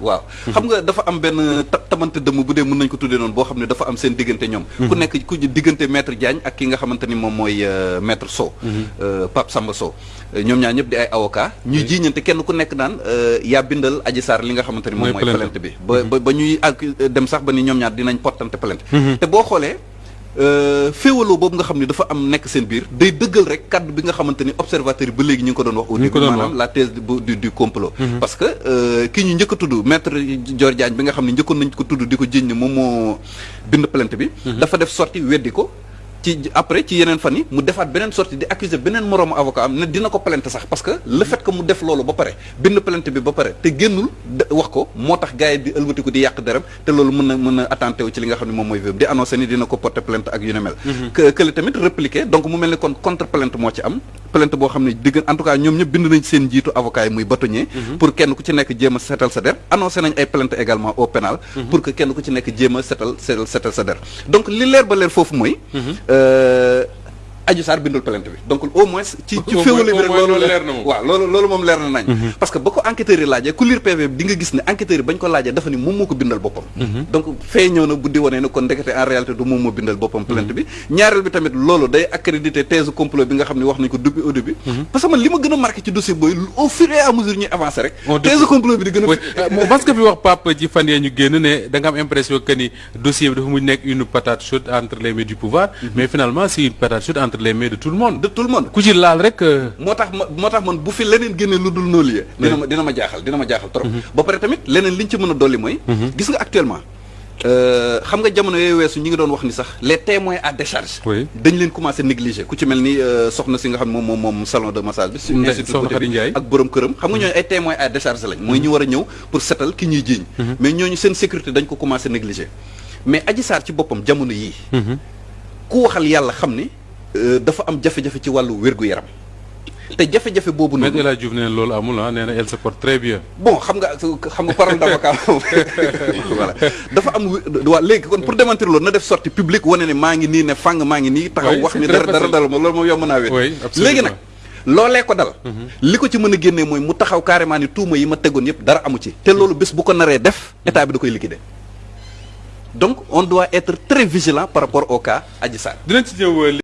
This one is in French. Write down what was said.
waaw. Xam nga dafa am benn ta- tamante dëmm bu dee mën nañ ko tuddee noonu boo xam ne dafa am seen diggante ñoom. Ku nekk ku diggante maître Diagne ak ki nga xamante ni moom mooy euh, maître Sow. Euh, Pape Samba Sow. Euh, ñoom ñaar ñëpp di ay avocat. Ñuy jiiñante kenn ku nekk naan yaa bindal Adji Sarr li nga xamante ni moom Mooy plainte. bi. Ba ba ba ñuy ak dem sax ba ni ñoom ñaar dinañ portante plainte. Te boo xoolee féewaloo boobu nga xam ne dafa am nekk seen biir day dëggal rek kaddu bi nga xamante ni observateur yi ba léegi ñu ngi ko doon wax au début maanaam la thèse du du, complot. Parce que euh, ki ñu njëkk a tudd maître Dior Diagne bi nga xam ne njëkkoon nañ ko tudd di ko jiñ ne moom moo bind plainte bi. Dafa def sorti weddi ko. Ci après ci yeneen fan yi mu defaat beneen sortie di accuser beneen moroomu avocat am ne dina ko plainte sax parce que le fait que mu def loolu ba pare bind plainte bi ba pare te génnul de- wax ko moo tax gars yi di ëlbatiku di yàq deram te loolu mën na mën na attenté wu ci li nga xam ne moom mooy viol di annoncé ni dina ko porter plainte ak yu ne mel. Que que le tamit répliqué donc mu mel ni kon contre plainte moo ci am plainte boo xam ne digg en tout cas ñoom ñëpp bind nañ seen njiitu avocat yi muy bâtonnier. Pour kenn ku ci nekk jéem a setal sa der. Annoncé nañ ay plainte également au pénal. Pour que kenn ku ci nekk jéem a setal setal sa der. Donc li leer ba leer foofu mooy 呃 Adji Sarr bindul plainte bi. Donc au moins ci ci féewale bi rek loolu loolu leer na moom. waaw loolu loolu moom leer na nañ. Parce que ba ko enquêteurs yi laajee ku lire PV bi di nga gis ne enquêteurs yi bañ ko laajee dafa ni moom moo ko bindal boppam. Donc fee ñëw na buddi di wanee ne kon ndekete en réalité du moom moo bindal boppam plainte bi. Ñaareel bi tamit loolu day accrédité thèse complot bi nga xam ne wax nañ ko depuis au début. Parce que man li ma gën a marqué ci dossier booy au fur et à mesure ñuy avancer rek thèse complot bi di gën a parce que fi wax Pape ci fan yee ñu génn ne da nga am impression que ni dossier bi dafa mujj nekk une patate chaude entre les mains du pouvoir. Mais finalement c'est une patate chaude entre les mains de tout le monde. De tout le monde. Ku ci laal rek euh, moo tax ma moo tax man bu fi leneen génne lu dul noolu yee dina ma dina ma jaaxal dina ma jaaxal trop. Ba pare tamit leneen liñ ci mën a dolli mooy gis nga actuellement euh, xam nga jamono yooyu weesu ñi ngi doon wax ni sax les témoins à décharge Oui. dañ leen commencé négliger. Ku ci mel ni euh, soxna si nga xam moom moom moom salon de massage bi su institut ak borom këram. Xam nga ñooñu ay témoins à décharge lañ. Mooy ñu war a ñëw pour setal ki ñuy jiiñ. Mais ñooñu seen sécurité dañ ko commencé négliger. Mais Adji Sarr ci boppam jamono yii ku waxal yàlla xam ni dafa am jafe-jafe ci wàllu wér-gu-yaram. Te jafe-jafe boobu Maître noonu El Hadji Diouf nee na loolu amul ah nee na elle se porte très bien. Bon xam nga xam nga parole d'avocat voilà. Dafa am waa léegi kon pour démentir loolu na def sortie publique wane ne maa ngi nii ne fang maa ngi nii taxaw Oui, wax c'est ni très dara dara facile. dara ma loolu moom yomb naa wét Oui, absolument. léegi nag loolee ko dal. Li ko ci mën a génnee mooy mu taxaw carrément ni tuuma yi ma tegoon yëpp dara amu ci. Te loolu bés bu ko naree def état bi da koy liquider. Donc on doit être très vigilant par rapport au cas Adji Sarr. Dinañ ci ñëw